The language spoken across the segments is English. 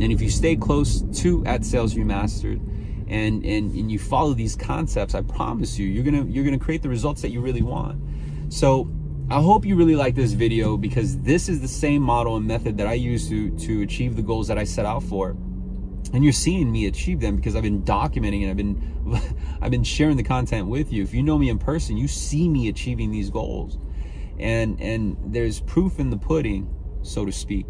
And if you stay close to at Sales Remastered and, and, and you follow these concepts, I promise you, you're gonna, you're gonna create the results that you really want. So I hope you really like this video because this is the same model and method that I use to, to achieve the goals that I set out for. And you're seeing me achieve them because I've been documenting and I've been, I've been sharing the content with you. If you know me in person, you see me achieving these goals. And, and there's proof in the pudding, so to speak,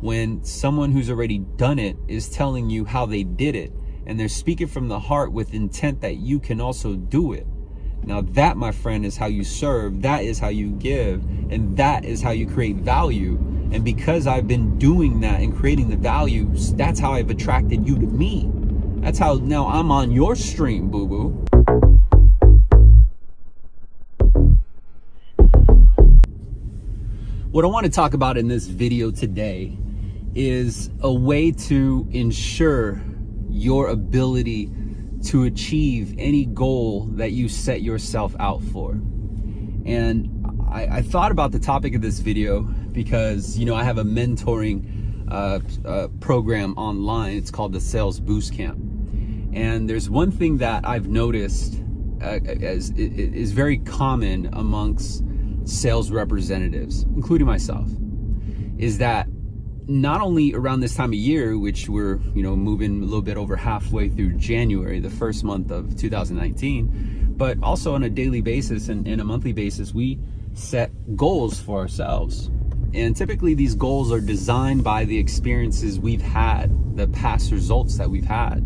when someone who's already done it is telling you how they did it. And they're speaking from the heart with intent that you can also do it. Now that, my friend, is how you serve. That is how you give. And that is how you create value. And because I've been doing that and creating the value, that's how I've attracted you to me. That's how now I'm on your stream, boo-boo. What I want to talk about in this video today is a way to ensure your ability to achieve any goal that you set yourself out for. And I, I thought about the topic of this video because, you know, I have a mentoring uh, uh, program online. It's called the Sales Boost Camp. And there's one thing that I've noticed uh, as is very common amongst sales representatives, including myself, is that not only around this time of year, which we're, you know, moving a little bit over halfway through January, the first month of 2019, but also on a daily basis and, and a monthly basis, we set goals for ourselves. And typically these goals are designed by the experiences we've had, the past results that we've had.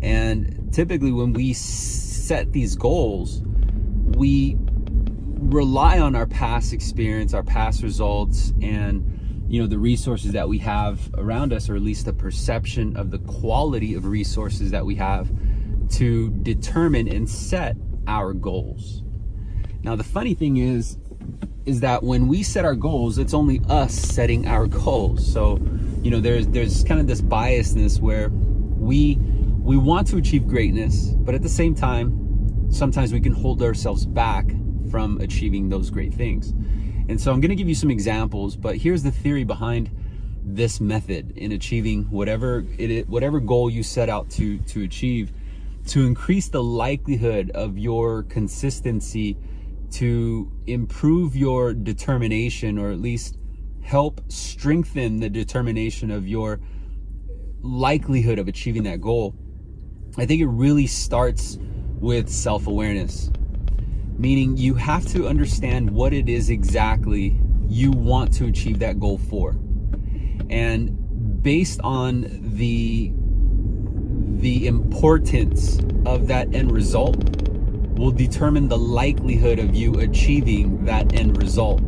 And typically when we set these goals, we rely on our past experience, our past results, and you know the resources that we have around us or at least the perception of the quality of resources that we have to determine and set our goals. Now the funny thing is is that when we set our goals it's only us setting our goals. So you know there's there's kind of this biasness where we we want to achieve greatness but at the same time sometimes we can hold ourselves back from achieving those great things and so I'm going to give you some examples, but here's the theory behind this method in achieving whatever it whatever goal you set out to to achieve to increase the likelihood of your consistency to improve your determination or at least help strengthen the determination of your likelihood of achieving that goal. I think it really starts with self-awareness meaning you have to understand what it is exactly you want to achieve that goal for. And based on the the importance of that end result will determine the likelihood of you achieving that end result.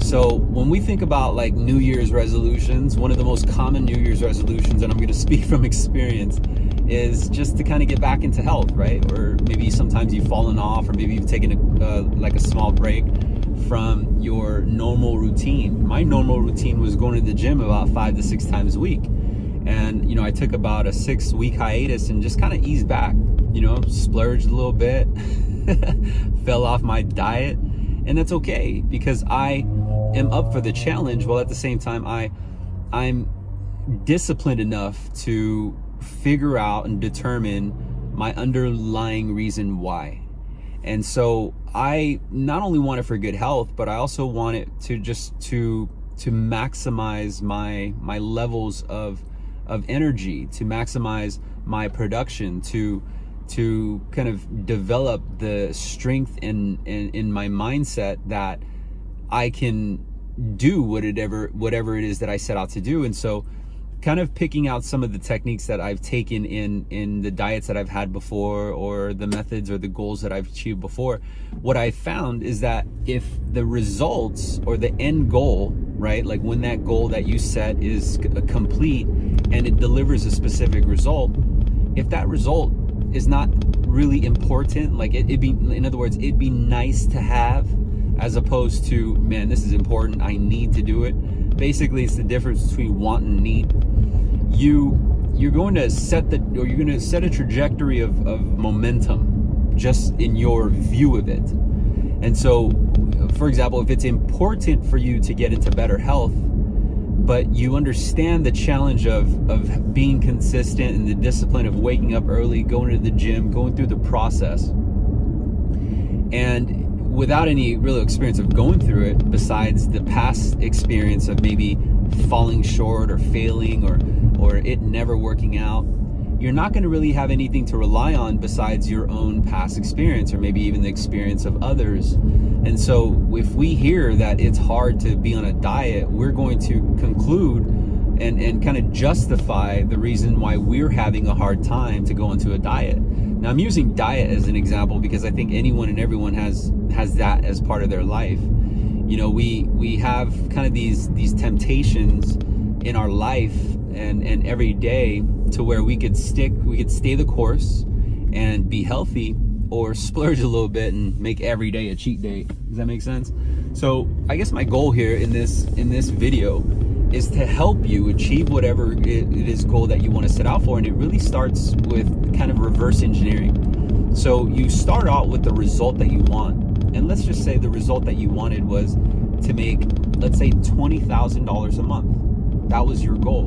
So when we think about like New Year's resolutions, one of the most common New Year's resolutions, and I'm going to speak from experience, is just to kind of get back into health, right? Or maybe sometimes you've fallen off, or maybe you've taken a, uh, like a small break from your normal routine. My normal routine was going to the gym about five to six times a week. And, you know, I took about a six week hiatus and just kind of eased back, you know, splurged a little bit, fell off my diet. And that's okay because I am up for the challenge while at the same time I, I'm disciplined enough to figure out and determine my underlying reason why. And so I not only want it for good health, but I also want it to just to to maximize my my levels of of energy, to maximize my production, to to kind of develop the strength in, in, in my mindset that I can do whatever whatever it is that I set out to do. And so kind of picking out some of the techniques that I've taken in in the diets that I've had before or the methods or the goals that I've achieved before what I found is that if the results or the end goal right like when that goal that you set is uh, complete and it delivers a specific result if that result is not really important like it, would be in other words it'd be nice to have as opposed to man this is important. I need to do it basically it's the difference between want and need you you're going to set the or you're going to set a trajectory of, of momentum just in your view of it and so for example if it's important for you to get into better health but you understand the challenge of, of being consistent and the discipline of waking up early, going to the gym, going through the process. And without any real experience of going through it, besides the past experience of maybe falling short or failing or, or it never working out, you're not going to really have anything to rely on besides your own past experience or maybe even the experience of others. And so if we hear that it's hard to be on a diet, we're going to conclude and, and kind of justify the reason why we're having a hard time to go into a diet. Now I'm using diet as an example because I think anyone and everyone has has that as part of their life. You know, we we have kind of these these temptations in our life and and every day to where we could stick, we could stay the course and be healthy or splurge a little bit and make every day a cheat day. Does that make sense? So I guess my goal here in this in this video is to help you achieve whatever it is goal that you want to set out for. And it really starts with kind of reverse engineering. So you start out with the result that you want. And let's just say the result that you wanted was to make, let's say $20,000 a month. That was your goal.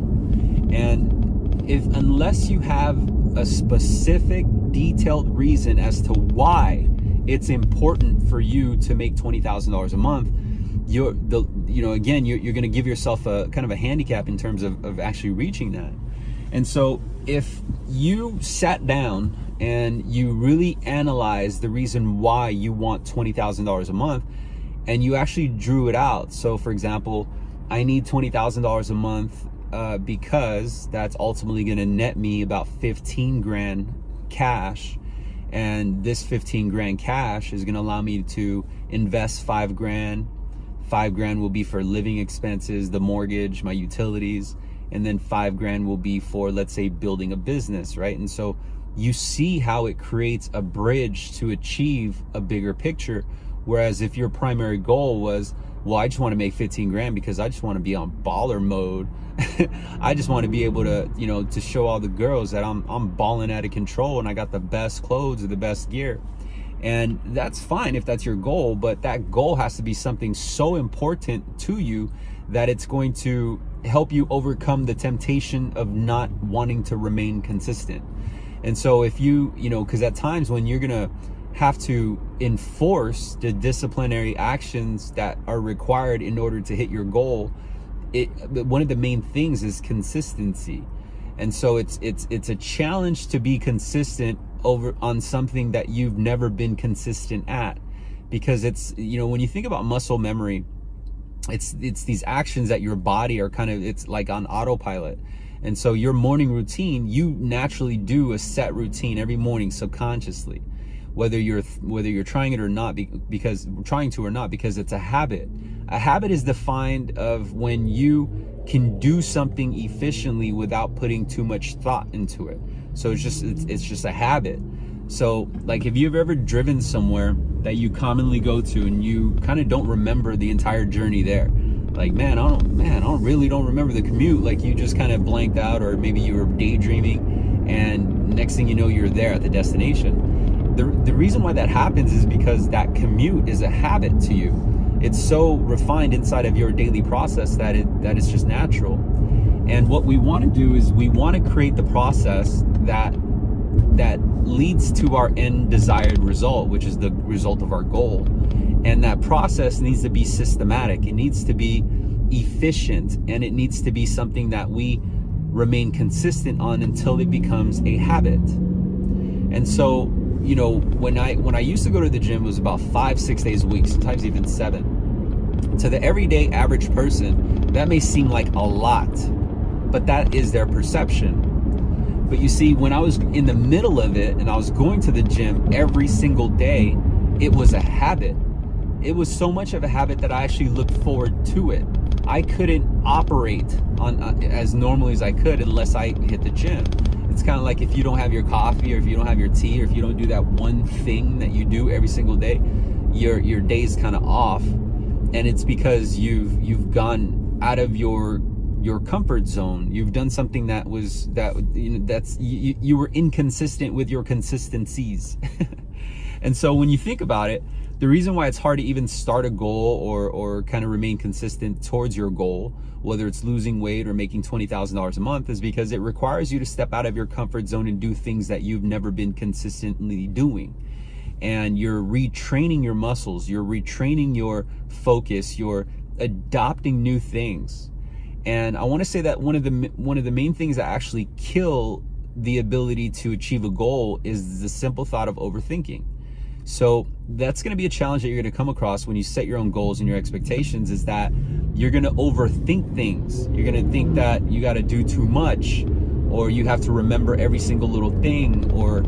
And if unless you have a specific detailed reason as to why it's important for you to make $20,000 a month, you're the you know again you're, you're going to give yourself a kind of a handicap in terms of, of actually reaching that. And so if you sat down and you really analyze the reason why you want $20,000 a month and you actually drew it out. So for example I need $20,000 a month uh, because that's ultimately going to net me about 15 grand cash. And this 15 grand cash is going to allow me to invest five grand five grand will be for living expenses the mortgage my utilities and then five grand will be for let's say building a business right and so you see how it creates a bridge to achieve a bigger picture whereas if your primary goal was well, I just want to make 15 grand because I just want to be on baller mode. I just want to be able to, you know, to show all the girls that I'm, I'm balling out of control and I got the best clothes or the best gear. And that's fine if that's your goal, but that goal has to be something so important to you that it's going to help you overcome the temptation of not wanting to remain consistent. And so if you, you know, because at times when you're going to, have to enforce the disciplinary actions that are required in order to hit your goal it one of the main things is consistency and so it's it's it's a challenge to be consistent over on something that you've never been consistent at. Because it's you know when you think about muscle memory it's it's these actions that your body are kind of it's like on autopilot. And so your morning routine you naturally do a set routine every morning subconsciously. Whether you're whether you're trying it or not because trying to or not because it's a habit. A habit is defined of when you can do something efficiently without putting too much thought into it so it's just it's, it's just a habit so like if you've ever driven somewhere that you commonly go to and you kind of don't remember the entire journey there like man i don't man i don't really don't remember the commute like you just kind of blanked out or maybe you were daydreaming and next thing you know you're there at the destination the, the reason why that happens is because that commute is a habit to you. It's so refined inside of your daily process that it that it's just natural. And what we want to do is we want to create the process that that leads to our end desired result, which is the result of our goal. And that process needs to be systematic. It needs to be efficient and it needs to be something that we remain consistent on until it becomes a habit. And so you know, when I when I used to go to the gym, it was about five, six days a week, sometimes even seven. To the everyday average person, that may seem like a lot, but that is their perception. But you see, when I was in the middle of it and I was going to the gym every single day, it was a habit. It was so much of a habit that I actually looked forward to it. I couldn't operate on uh, as normally as I could unless I hit the gym it's kind of like if you don't have your coffee or if you don't have your tea or if you don't do that one thing that you do every single day, your your day's kind of off. And it's because you've you've gone out of your your comfort zone. You've done something that was that you know that's you, you were inconsistent with your consistencies. and so when you think about it, the reason why it's hard to even start a goal or, or kind of remain consistent towards your goal, whether it's losing weight or making $20,000 a month, is because it requires you to step out of your comfort zone and do things that you've never been consistently doing. And you're retraining your muscles, you're retraining your focus, you're adopting new things. And I want to say that one of the one of the main things that actually kill the ability to achieve a goal is the simple thought of overthinking. So that's going to be a challenge that you're going to come across when you set your own goals and your expectations is that you're going to overthink things. You're going to think that you got to do too much or you have to remember every single little thing or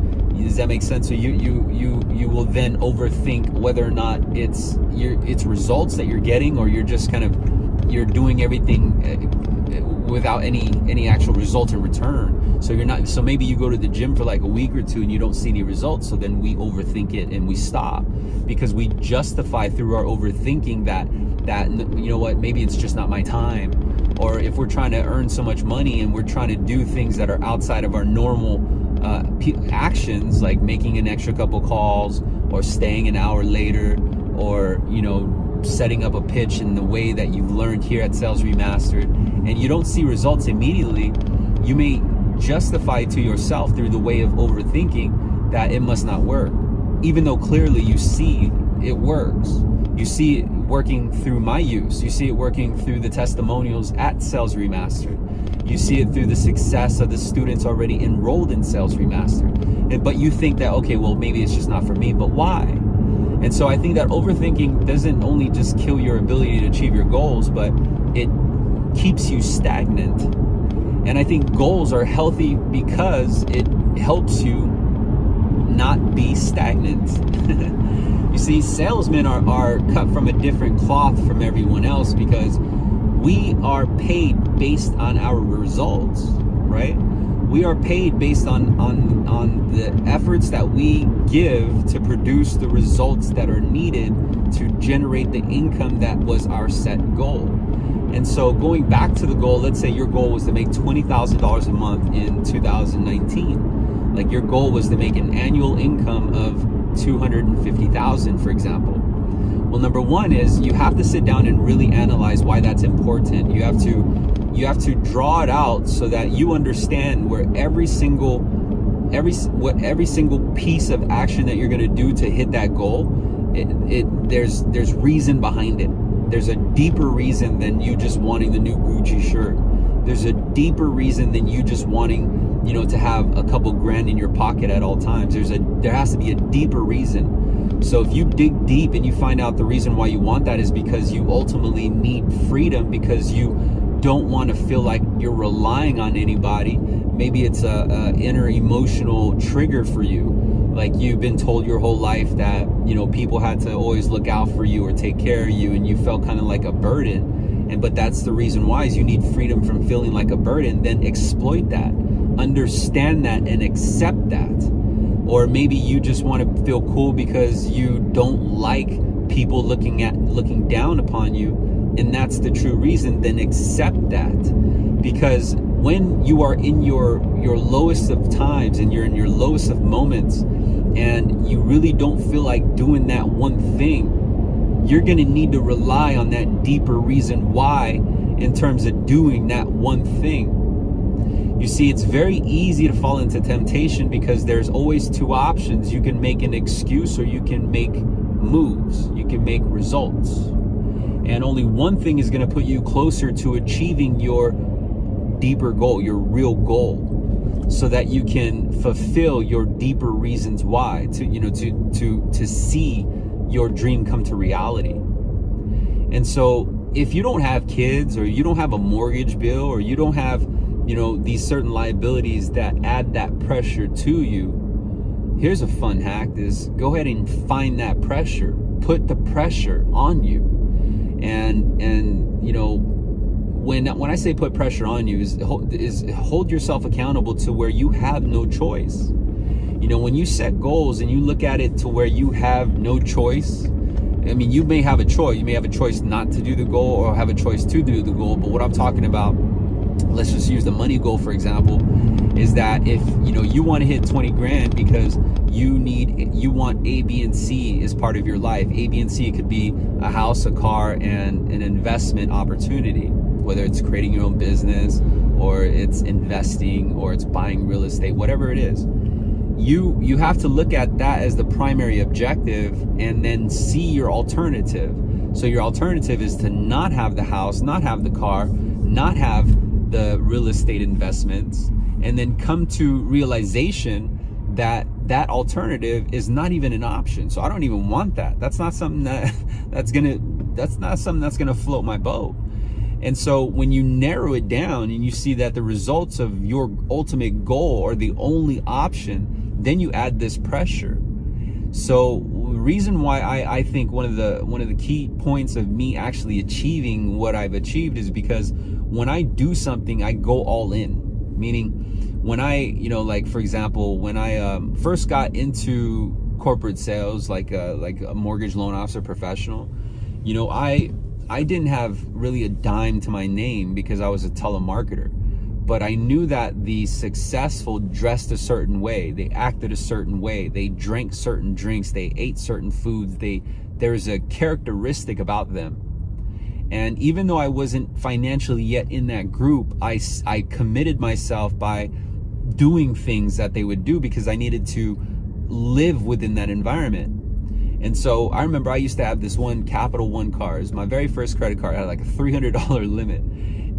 does that make sense? So you you you you will then overthink whether or not it's your it's results that you're getting or you're just kind of you're doing everything eh, without any any actual result in return. So you're not so maybe you go to the gym for like a week or two and you don't see any results. So then we overthink it and we stop because we justify through our overthinking that that you know what maybe it's just not my time or if we're trying to earn so much money and we're trying to do things that are outside of our normal uh, actions like making an extra couple calls or staying an hour later or you know setting up a pitch in the way that you've learned here at Sales Remastered and you don't see results immediately, you may justify to yourself through the way of overthinking that it must not work. Even though clearly you see it works. You see it working through my use. You see it working through the testimonials at Sales Remastered. You see it through the success of the students already enrolled in Sales Remastered. But you think that, okay, well, maybe it's just not for me. But why? And so I think that overthinking doesn't only just kill your ability to achieve your goals, but it keeps you stagnant. And I think goals are healthy because it helps you not be stagnant. you see, salesmen are, are cut from a different cloth from everyone else because we are paid based on our results, right? We are paid based on on on the efforts that we give to produce the results that are needed to generate the income that was our set goal. And so going back to the goal let's say your goal was to make $20,000 a month in 2019 like your goal was to make an annual income of 250,000 for example. Well number one is you have to sit down and really analyze why that's important. You have to you have to draw it out so that you understand where every single every what every single piece of action that you're going to do to hit that goal it, it there's there's reason behind it. There's a deeper reason than you just wanting the new Gucci shirt. There's a deeper reason than you just wanting you know to have a couple grand in your pocket at all times. There's a there has to be a deeper reason. So if you dig deep and you find out the reason why you want that is because you ultimately need freedom because you don't want to feel like you're relying on anybody. Maybe it's a, a, inner emotional trigger for you. Like you've been told your whole life that, you know, people had to always look out for you or take care of you and you felt kind of like a burden. And but that's the reason why is you need freedom from feeling like a burden, then exploit that. Understand that and accept that. Or maybe you just want to feel cool because you don't like people looking at looking down upon you and that's the true reason, then accept that. Because when you are in your your lowest of times and you're in your lowest of moments and you really don't feel like doing that one thing, you're going to need to rely on that deeper reason why in terms of doing that one thing. You see, it's very easy to fall into temptation because there's always two options. You can make an excuse or you can make moves. You can make results. And only one thing is going to put you closer to achieving your deeper goal, your real goal, so that you can fulfill your deeper reasons why to, you know, to, to, to see your dream come to reality. And so if you don't have kids or you don't have a mortgage bill or you don't have, you know, these certain liabilities that add that pressure to you, here's a fun hack is go ahead and find that pressure. Put the pressure on you and and you know when when I say put pressure on you is is hold yourself accountable to where you have no choice. You know, when you set goals and you look at it to where you have no choice, I mean, you may have a choice. You may have a choice not to do the goal or have a choice to do the goal. But what I'm talking about, let's just use the money goal for example, is that if you know you want to hit 20 grand because you need you want A, B, and C as part of your life. A, B, and C could be a house, a car, and an investment opportunity, whether it's creating your own business or it's investing or it's buying real estate, whatever it is. You you have to look at that as the primary objective and then see your alternative. So your alternative is to not have the house, not have the car, not have the real estate investments, and then come to realization that that alternative is not even an option. So I don't even want that. That's not something that that's gonna that's not something that's gonna float my boat. And so when you narrow it down and you see that the results of your ultimate goal are the only option, then you add this pressure. So the reason why I, I think one of the one of the key points of me actually achieving what I've achieved is because when I do something, I go all in. Meaning when I, you know, like for example, when I um, first got into corporate sales, like a, like a mortgage loan officer professional, you know, I I didn't have really a dime to my name because I was a telemarketer. But I knew that the successful dressed a certain way, they acted a certain way, they drank certain drinks, they ate certain foods, they there's a characteristic about them. And even though I wasn't financially yet in that group, I, I committed myself by doing things that they would do because I needed to live within that environment. And so I remember I used to have this one Capital One car. It my very first credit card. It had like a $300 limit.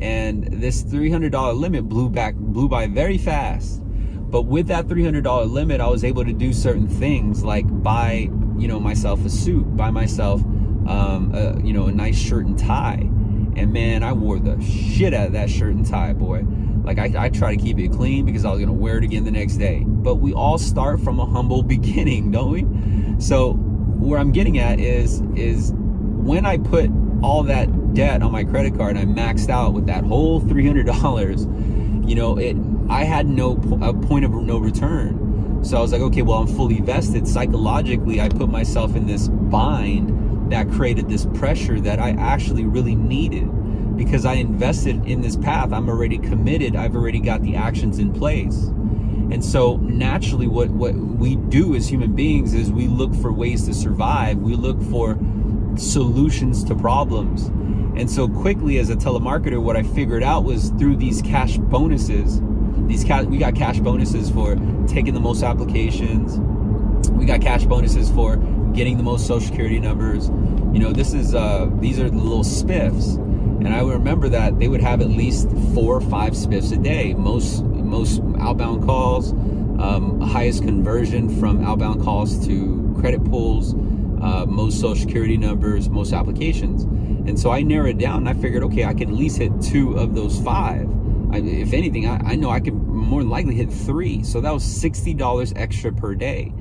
And this $300 limit blew back, blew by very fast. But with that $300 limit, I was able to do certain things like buy, you know, myself a suit, buy myself, um, a, you know, a nice shirt and tie. And man, I wore the shit out of that shirt and tie, boy. Like I, I try to keep it clean because I was gonna wear it again the next day. But we all start from a humble beginning, don't we? So where I'm getting at is is when I put all that debt on my credit card and I maxed out with that whole $300, you know, it I had no a point of no return. So I was like, okay, well, I'm fully vested. Psychologically, I put myself in this bind that created this pressure that I actually really needed because I invested in this path. I'm already committed. I've already got the actions in place. And so naturally what, what we do as human beings is we look for ways to survive. We look for solutions to problems. And so quickly as a telemarketer, what I figured out was through these cash bonuses, these cash, we got cash bonuses for taking the most applications. We got cash bonuses for getting the most social security numbers. You know, this is, uh, these are the little spiffs. And I remember that they would have at least four or five spiffs a day. Most most outbound calls, um, highest conversion from outbound calls to credit pulls, uh, most social security numbers, most applications. And so I narrowed down and I figured, okay, I can at least hit two of those five. I, if anything, I, I know I could more than likely hit three. So that was $60 extra per day.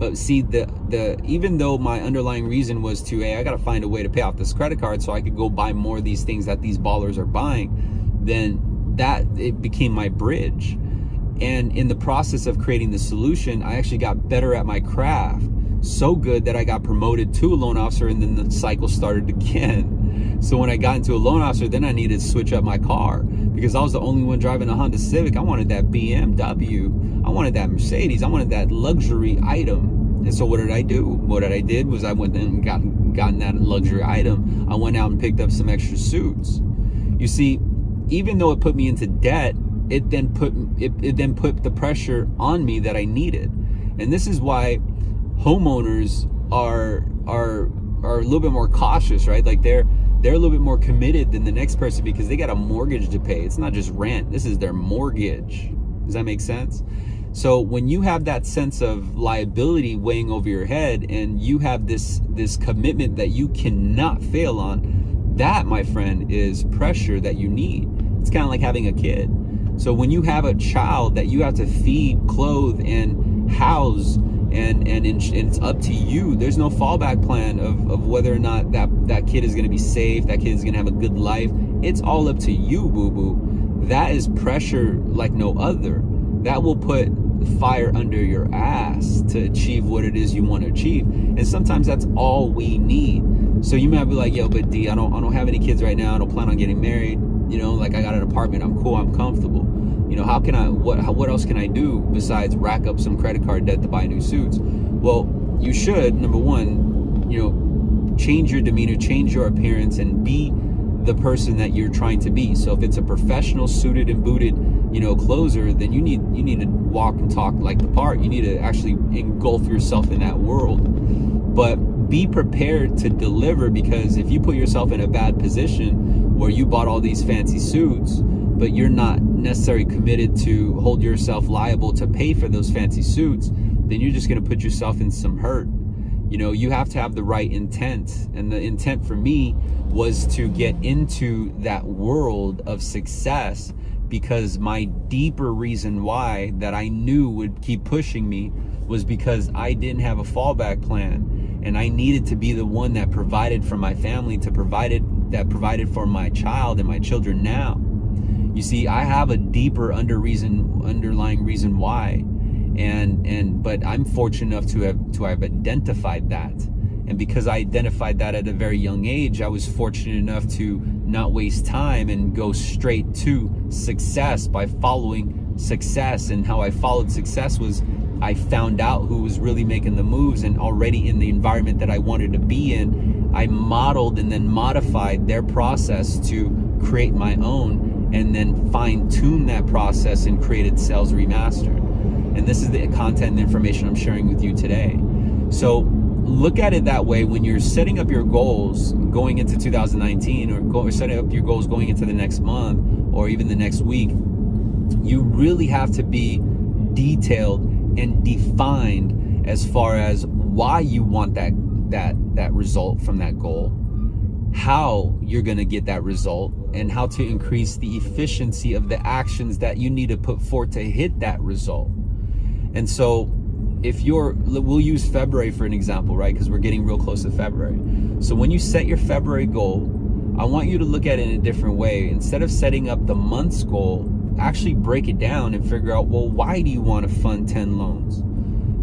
But see, the the even though my underlying reason was to, hey, I got to find a way to pay off this credit card so I could go buy more of these things that these ballers are buying, then that it became my bridge. And in the process of creating the solution, I actually got better at my craft. So good that I got promoted to a loan officer and then the cycle started again. So when I got into a loan officer, then I needed to switch up my car because I was the only one driving a Honda Civic. I wanted that BMW. I wanted that Mercedes. I wanted that luxury item. And so what did I do? What did I did was I went and got gotten that luxury item. I went out and picked up some extra suits. You see, even though it put me into debt, it then put it, it then put the pressure on me that I needed. And this is why homeowners are are are a little bit more cautious, right? Like they're they're a little bit more committed than the next person because they got a mortgage to pay. It's not just rent. This is their mortgage. Does that make sense? So when you have that sense of liability weighing over your head and you have this this commitment that you cannot fail on, that my friend is pressure that you need. It's kind of like having a kid. So when you have a child that you have to feed, clothe, and house, and and, and it's up to you. There's no fallback plan of, of whether or not that that kid is going to be safe, that kid is going to have a good life. It's all up to you, boo boo. That is pressure like no other. That will put fire under your ass to achieve what it is you want to achieve. And sometimes that's all we need. So you might be like, yo, but D, I don't I don't have any kids right now. I don't plan on getting married. You know, like I got an apartment, I'm cool, I'm comfortable. You know, how can I, what, how, what else can I do besides rack up some credit card debt to buy new suits? Well, you should, number one, you know, change your demeanor, change your appearance, and be the person that you're trying to be. So if it's a professional suited and booted, you know, closer, then you need you need to walk and talk like the part. You need to actually engulf yourself in that world. But be prepared to deliver because if you put yourself in a bad position where you bought all these fancy suits, but you're not necessarily committed to hold yourself liable to pay for those fancy suits, then you're just going to put yourself in some hurt. You know, you have to have the right intent. And the intent for me was to get into that world of success because my deeper reason why that I knew would keep pushing me was because I didn't have a fallback plan and I needed to be the one that provided for my family to provided that provided for my child and my children now. You see, I have a deeper under reason underlying reason why. And and but I'm fortunate enough to have to have identified that. And because I identified that at a very young age I was fortunate enough to not waste time and go straight to success by following success. And how I followed success was I found out who was really making the moves and already in the environment that I wanted to be in I modeled and then modified their process to create my own and then fine tune that process and created Sales Remastered and this is the content and information I'm sharing with you today. So look at it that way when you're setting up your goals going into 2019 or, go, or setting up your goals going into the next month or even the next week. You really have to be detailed and defined as far as why you want that that that result from that goal how you're going to get that result and how to increase the efficiency of the actions that you need to put forth to hit that result and so if you're, we'll use February for an example, right? Because we're getting real close to February. So when you set your February goal, I want you to look at it in a different way. Instead of setting up the month's goal, actually break it down and figure out, well, why do you want to fund 10 loans?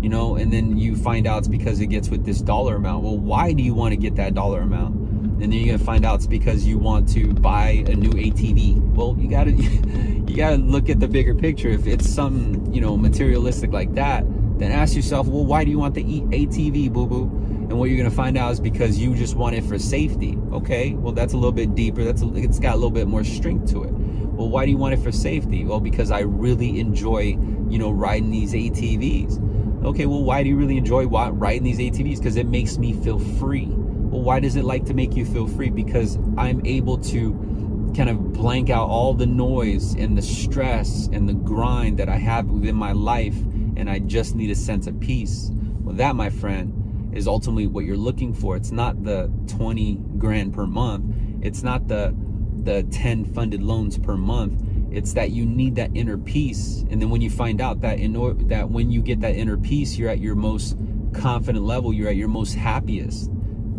You know, and then you find out it's because it gets with this dollar amount. Well, why do you want to get that dollar amount? And then you're gonna find out it's because you want to buy a new ATV. Well, you gotta you gotta look at the bigger picture. If it's some you know materialistic like that, then ask yourself, well, why do you want the ATV, boo boo? And what you're gonna find out is because you just want it for safety. Okay, well that's a little bit deeper. That's a, it's got a little bit more strength to it. Well, why do you want it for safety? Well, because I really enjoy you know riding these ATVs. Okay, well, why do you really enjoy riding these ATVs? Because it makes me feel free why does it like to make you feel free? Because I'm able to kind of blank out all the noise and the stress and the grind that I have within my life and I just need a sense of peace. Well, that, my friend, is ultimately what you're looking for. It's not the 20 grand per month. It's not the the 10 funded loans per month. It's that you need that inner peace. And then when you find out that in order that when you get that inner peace, you're at your most confident level, you're at your most happiest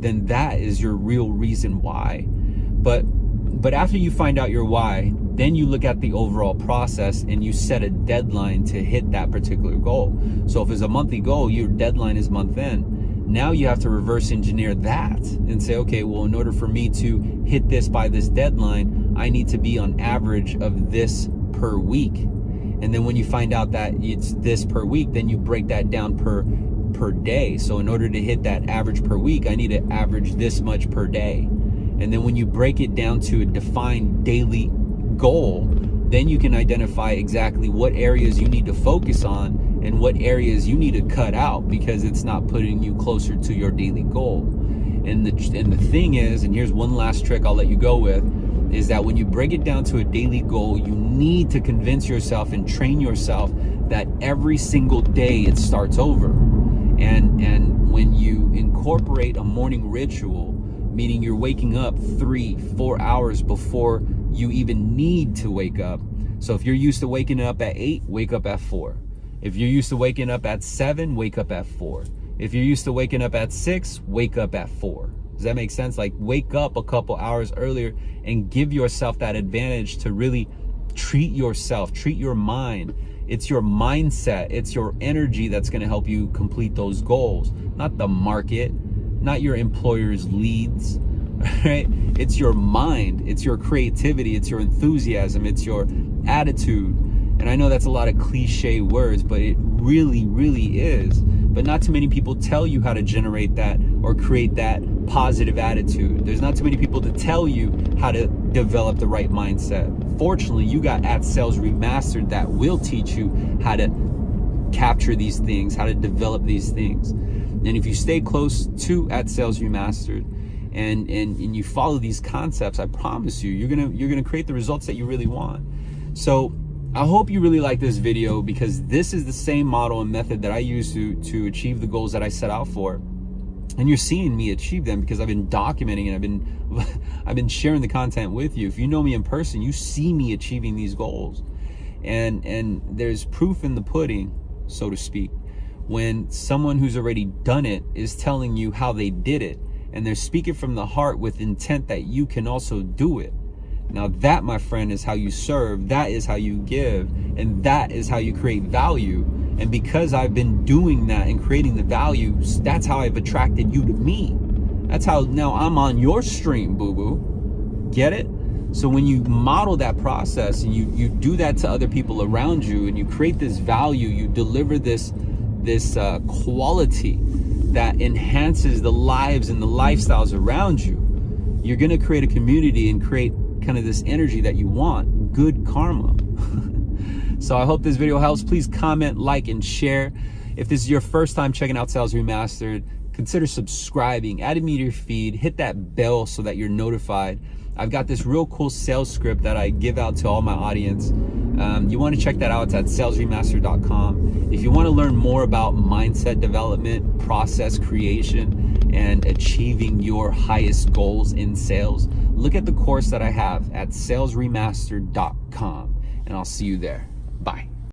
then that is your real reason why. But but after you find out your why, then you look at the overall process and you set a deadline to hit that particular goal. So if it's a monthly goal, your deadline is month end. Now you have to reverse engineer that and say, okay, well, in order for me to hit this by this deadline, I need to be on average of this per week. And then when you find out that it's this per week, then you break that down per per day. So in order to hit that average per week, I need to average this much per day. And then when you break it down to a defined daily goal, then you can identify exactly what areas you need to focus on and what areas you need to cut out because it's not putting you closer to your daily goal. And the, and the thing is, and here's one last trick I'll let you go with, is that when you break it down to a daily goal, you need to convince yourself and train yourself that every single day it starts over. And, and when you incorporate a morning ritual, meaning you're waking up three, four hours before you even need to wake up. So if you're used to waking up at eight, wake up at four. If you're used to waking up at seven, wake up at four. If you're used to waking up at six, wake up at four. Does that make sense? Like wake up a couple hours earlier and give yourself that advantage to really treat yourself, treat your mind it's your mindset, it's your energy that's going to help you complete those goals, not the market, not your employer's leads, right? It's your mind, it's your creativity, it's your enthusiasm, it's your attitude. And I know that's a lot of cliche words, but it really, really is. But not too many people tell you how to generate that or create that positive attitude. There's not too many people to tell you how to develop the right mindset. Fortunately, you got at Sales Remastered that will teach you how to capture these things, how to develop these things. And if you stay close to at Sales Remastered and, and, and you follow these concepts, I promise you, you're gonna you're gonna create the results that you really want. So I hope you really like this video because this is the same model and method that I use to, to achieve the goals that I set out for. And you're seeing me achieve them because I've been documenting and I've been I've been sharing the content with you. If you know me in person, you see me achieving these goals. And and there's proof in the pudding, so to speak, when someone who's already done it is telling you how they did it and they're speaking from the heart with intent that you can also do it. Now that, my friend, is how you serve. That is how you give. And that is how you create value. And because I've been doing that and creating the values, that's how I've attracted you to me. That's how now I'm on your stream, boo-boo. Get it? So when you model that process and you, you do that to other people around you and you create this value, you deliver this, this uh, quality that enhances the lives and the lifestyles around you, you're going to create a community and create kind of this energy that you want, good karma. so I hope this video helps. Please comment, like, and share. If this is your first time checking out Sales Remastered, consider subscribing, adding me to your feed, hit that bell so that you're notified. I've got this real cool sales script that I give out to all my audience. Um, you want to check that out. It's at salesremaster.com. If you want to learn more about mindset development, process creation, and achieving your highest goals in sales, look at the course that I have at salesremaster.com and I'll see you there. Bye.